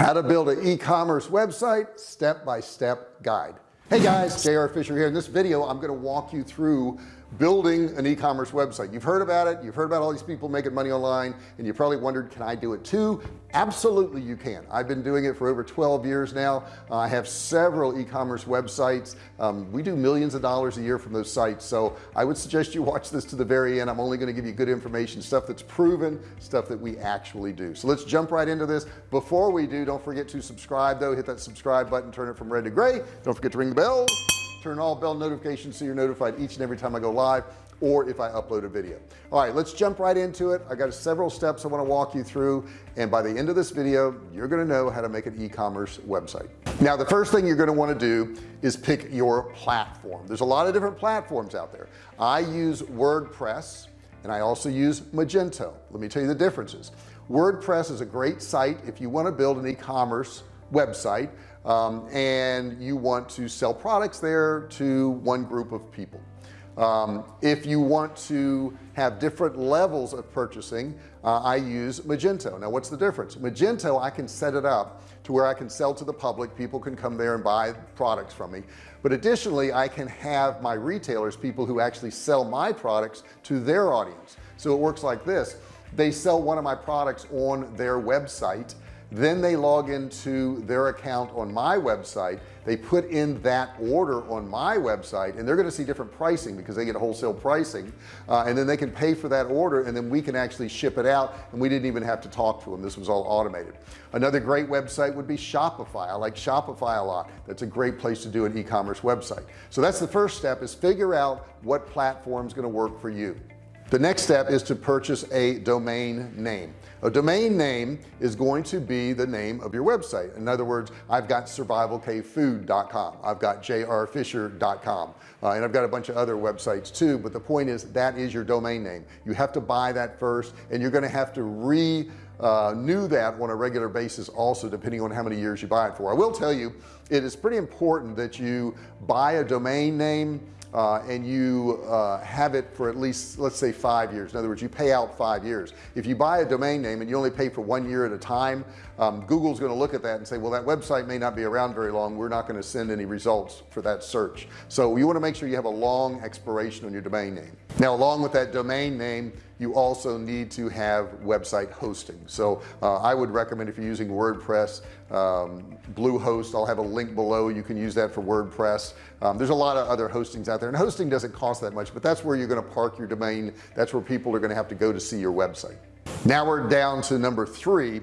how to build an e-commerce website step-by-step -step guide. Hey guys JR Fisher here. In this video I'm going to walk you through building an e-commerce website. You've heard about it you've heard about all these people making money online and you probably wondered can I do it too? Absolutely you can. I've been doing it for over 12 years now. Uh, I have several e-commerce websites. Um, we do millions of dollars a year from those sites so I would suggest you watch this to the very end. I'm only going to give you good information stuff that's proven stuff that we actually do. So let's jump right into this. Before we do don't forget to subscribe though. Hit that subscribe button turn it from red to gray. Don't forget to ring the bell turn all bell notifications so you're notified each and every time I go live or if I upload a video. All right let's jump right into it. I got several steps I want to walk you through and by the end of this video you're going to know how to make an e-commerce website. Now the first thing you're going to want to do is pick your platform. There's a lot of different platforms out there. I use WordPress and I also use Magento. Let me tell you the differences. WordPress is a great site if you want to build an e-commerce website um, and you want to sell products there to one group of people. Um, if you want to have different levels of purchasing uh, I use Magento. Now what's the difference? Magento I can set it up to where I can sell to the public. People can come there and buy products from me. But additionally I can have my retailers people who actually sell my products to their audience. So it works like this. They sell one of my products on their website then they log into their account on my website. They put in that order on my website and they're going to see different pricing because they get wholesale pricing uh, and then they can pay for that order and then we can actually ship it out and we didn't even have to talk to them. This was all automated. Another great website would be Shopify. I like Shopify a lot. That's a great place to do an e-commerce website. So that's the first step is figure out what platform is going to work for you the next step is to purchase a domain name. A domain name is going to be the name of your website. In other words I've got survivalcavefood.com I've got jrfisher.com uh, and I've got a bunch of other websites too but the point is that is your domain name. You have to buy that first and you're going to have to re uh, knew that on a regular basis also depending on how many years you buy it for. I will tell you it is pretty important that you buy a domain name uh, and you uh, have it for at least let's say five years. In other words you pay out five years. If you buy a domain name and you only pay for one year at a time um, Google's going to look at that and say well that website may not be around very long. We're not going to send any results for that search. So you want to make sure you have a long expiration on your domain name. Now along with that domain name you also need to have website hosting. So uh, I would recommend if you're using WordPress um, Bluehost I'll have a link below. You can use that for WordPress. Um, there's a lot of other hostings out there and hosting doesn't cost that much but that's where you're going to park your domain. That's where people are going to have to go to see your website. Now we're down to number three.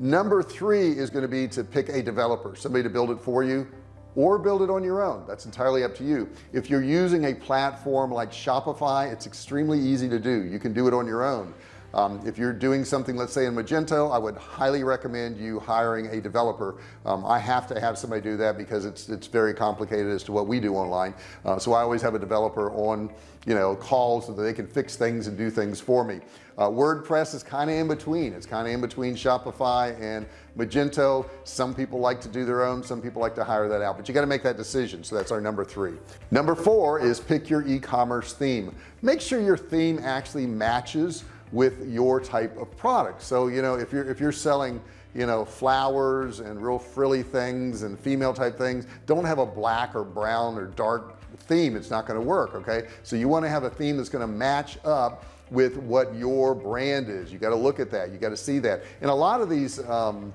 Number three is going to be to pick a developer somebody to build it for you or build it on your own. That's entirely up to you. If you're using a platform like Shopify it's extremely easy to do. You can do it on your own um, if you're doing something let's say in Magento I would highly recommend you hiring a developer. Um, I have to have somebody do that because it's it's very complicated as to what we do online. Uh, so I always have a developer on you know calls so that they can fix things and do things for me. Uh, WordPress is kind of in between. It's kind of in between Shopify and Magento. Some people like to do their own some people like to hire that out but you got to make that decision. So that's our number three. Number four is pick your e-commerce theme. Make sure your theme actually matches with your type of product. So you know if you're if you're selling you know flowers and real frilly things and female type things don't have a black or brown or dark theme. It's not going to work okay? So you want to have a theme that's going to match up with what your brand is. You got to look at that. You got to see that. And a lot of these um,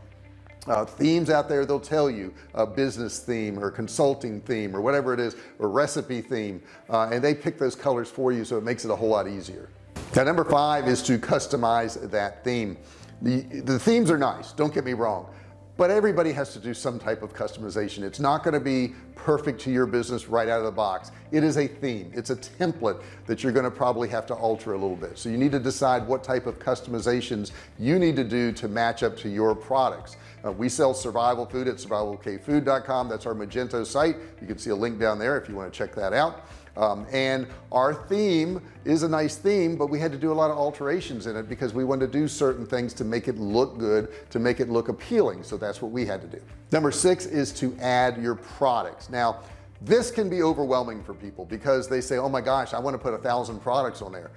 uh, themes out there they'll tell you a business theme or consulting theme or whatever it is or recipe theme uh, and they pick those colors for you so it makes it a whole lot easier now number five is to customize that theme. The the themes are nice don't get me wrong but everybody has to do some type of customization. It's not going to be perfect to your business right out of the box. It is a theme. It's a template that you're going to probably have to alter a little bit. So you need to decide what type of customizations you need to do to match up to your products. Uh, we sell survival food at survivalcavefood.com that's our Magento site. You can see a link down there if you want to check that out um, and our theme is a nice theme but we had to do a lot of alterations in it because we wanted to do certain things to make it look good to make it look appealing. So that's what we had to do. Number six is to add your products. Now this can be overwhelming for people because they say oh my gosh I want to put a thousand products on there.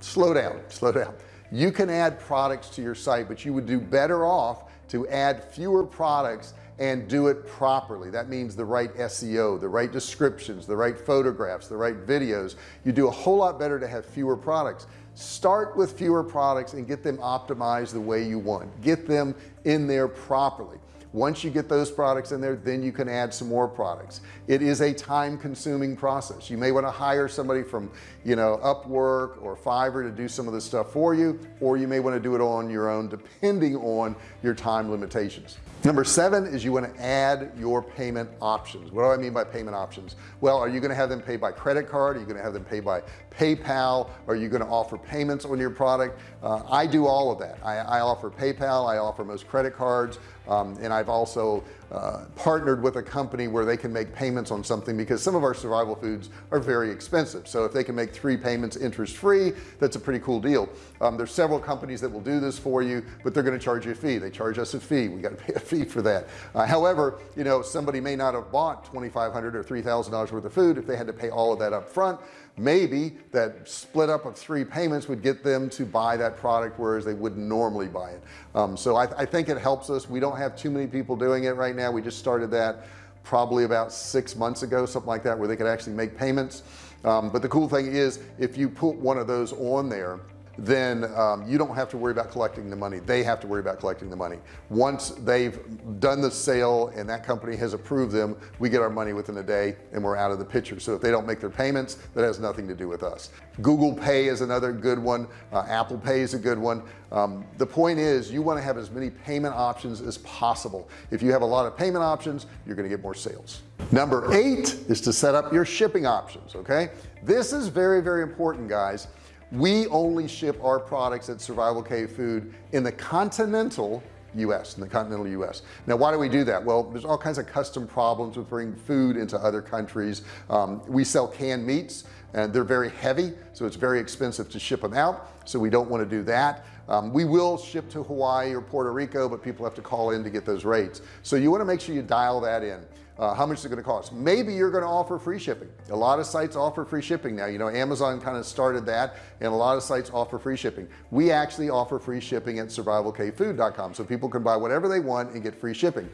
Slow down slow down. You can add products to your site but you would do better off to add fewer products and do it properly. That means the right SEO the right descriptions the right photographs the right videos. You do a whole lot better to have fewer products. Start with fewer products and get them optimized the way you want. Get them in there properly. Once you get those products in there then you can add some more products. It is a time consuming process. You may want to hire somebody from you know Upwork or Fiverr to do some of this stuff for you or you may want to do it on your own depending on your time limitations number seven is you want to add your payment options. What do I mean by payment options? Well are you going to have them pay by credit card? Are you going to have them pay by PayPal? Are you going to offer payments on your product? Uh, I do all of that. I, I offer PayPal I offer most credit cards um, and I've also uh, partnered with a company where they can make payments on something because some of our survival foods are very expensive. So if they can make three payments interest free that's a pretty cool deal. Um, there's several companies that will do this for you but they're going to charge you a fee. They charge us a fee. We got to pay a fee for that. Uh, however you know somebody may not have bought 2,500 or $3,000 worth of food if they had to pay all of that up front maybe that split up of three payments would get them to buy that product whereas they wouldn't normally buy it. Um, so I, I think it helps us. We don't have too many people doing it right now. We just started that probably about six months ago something like that where they could actually make payments. Um, but the cool thing is if you put one of those on there then um, you don't have to worry about collecting the money. They have to worry about collecting the money. Once they've done the sale and that company has approved them we get our money within a day and we're out of the picture. So if they don't make their payments that has nothing to do with us. Google Pay is another good one. Uh, Apple Pay is a good one. Um, the point is you want to have as many payment options as possible. If you have a lot of payment options you're going to get more sales. Number eight is to set up your shipping options okay? This is very very important guys we only ship our products at survival cave food in the continental US in the continental US now why do we do that? Well there's all kinds of custom problems with bringing food into other countries. Um, we sell canned meats and they're very heavy so it's very expensive to ship them out so we don't want to do that. Um, we will ship to Hawaii or Puerto Rico but people have to call in to get those rates. So you want to make sure you dial that in uh, how much is it going to cost? Maybe you're going to offer free shipping. A lot of sites offer free shipping now. You know Amazon kind of started that and a lot of sites offer free shipping. We actually offer free shipping at survivalcavefood.com so people can buy whatever they want and get free shipping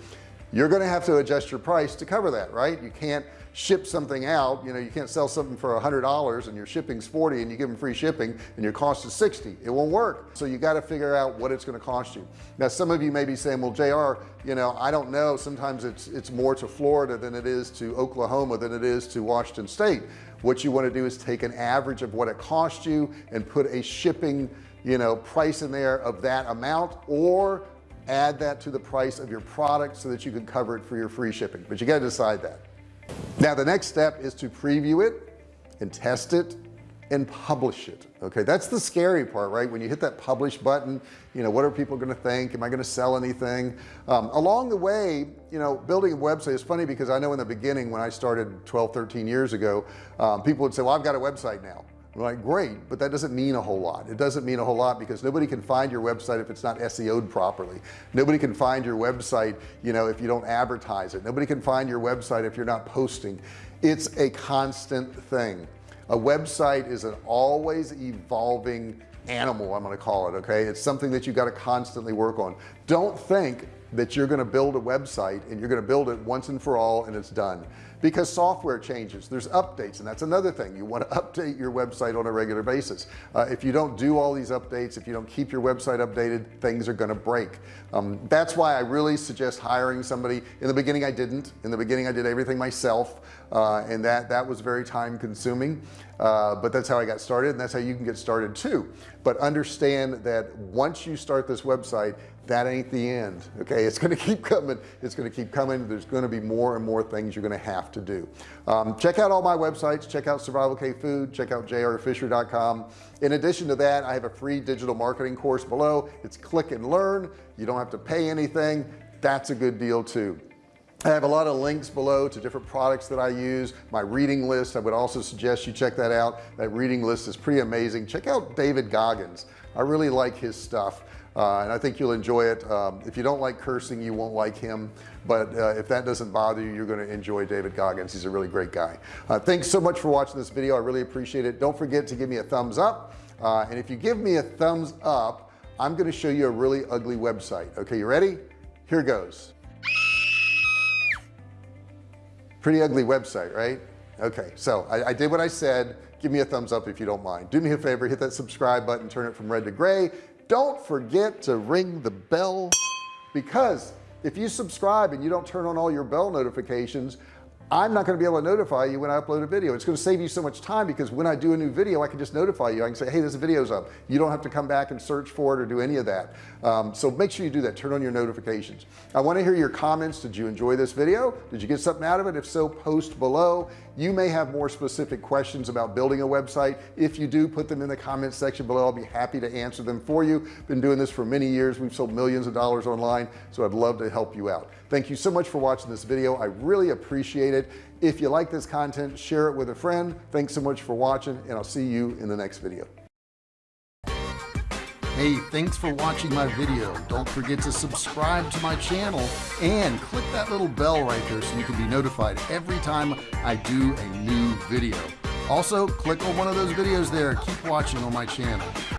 you're going to have to adjust your price to cover that right? You can't ship something out you know you can't sell something for a hundred dollars and your shipping's 40 and you give them free shipping and your cost is 60 it won't work. So you got to figure out what it's going to cost you. Now some of you may be saying well JR you know I don't know. Sometimes it's it's more to Florida than it is to Oklahoma than it is to Washington State. What you want to do is take an average of what it cost you and put a shipping you know price in there of that amount or add that to the price of your product so that you can cover it for your free shipping. But you got to decide that. Now the next step is to preview it and test it and publish it okay? That's the scary part right? When you hit that publish button you know what are people going to think? Am I going to sell anything? Um, along the way you know building a website is funny because I know in the beginning when I started 12 13 years ago um, people would say well I've got a website now Like great but that doesn't mean a whole lot. It doesn't mean a whole lot because nobody can find your website if it's not SEO'd properly. Nobody can find your website you know if you don't advertise it. Nobody can find your website if you're not posting. It's a constant thing. A website is an always evolving animal I'm going to call it okay? It's something that you got to constantly work on don't think that you're going to build a website and you're going to build it once and for all and it's done. Because software changes. There's updates and that's another thing. You want to update your website on a regular basis. Uh, if you don't do all these updates if you don't keep your website updated things are going to break. Um, that's why I really suggest hiring somebody. In the beginning I didn't. In the beginning I did everything myself uh, and that that was very time consuming. Uh, but that's how I got started and that's how you can get started too. But understand that once you start this website that ain't the end okay? It's going to keep coming it's going to keep coming. There's going to be more and more things you're going to have to do. Um, check out all my websites. Check out survival cave food. Check out jrfisher.com in addition to that I have a free digital marketing course below. It's click and learn. You don't have to pay anything. That's a good deal too. I have a lot of links below to different products that I use my reading list. I would also suggest you check that out. That reading list is pretty amazing. Check out David Goggins. I really like his stuff uh, and I think you'll enjoy it. Um, if you don't like cursing you won't like him. But uh, if that doesn't bother you you're going to enjoy David Goggins. He's a really great guy. Uh, thanks so much for watching this video. I really appreciate it. Don't forget to give me a thumbs up. Uh, and if you give me a thumbs up I'm going to show you a really ugly website. Okay you ready? Here goes. Pretty ugly website right? Okay so I, I did what I said. Give me a thumbs up if you don't mind. Do me a favor hit that subscribe button turn it from red to gray don't forget to ring the bell because if you subscribe and you don't turn on all your bell notifications I'm not going to be able to notify you when I upload a video. It's going to save you so much time because when I do a new video I can just notify you. I can say hey this video's up. You don't have to come back and search for it or do any of that. Um, so make sure you do that. Turn on your notifications. I want to hear your comments. Did you enjoy this video? Did you get something out of it? If so post below. You may have more specific questions about building a website. If you do put them in the comments section below. I'll be happy to answer them for you. Been doing this for many years. We've sold millions of dollars online so I'd love to help you out. Thank you so much for watching this video. I really appreciate it if you like this content share it with a friend thanks so much for watching and I'll see you in the next video Hey, thanks for watching my video. Don't forget to subscribe to my channel and click that little bell right there so you can be notified every time I do a new video. Also, click on one of those videos there. Keep watching on my channel.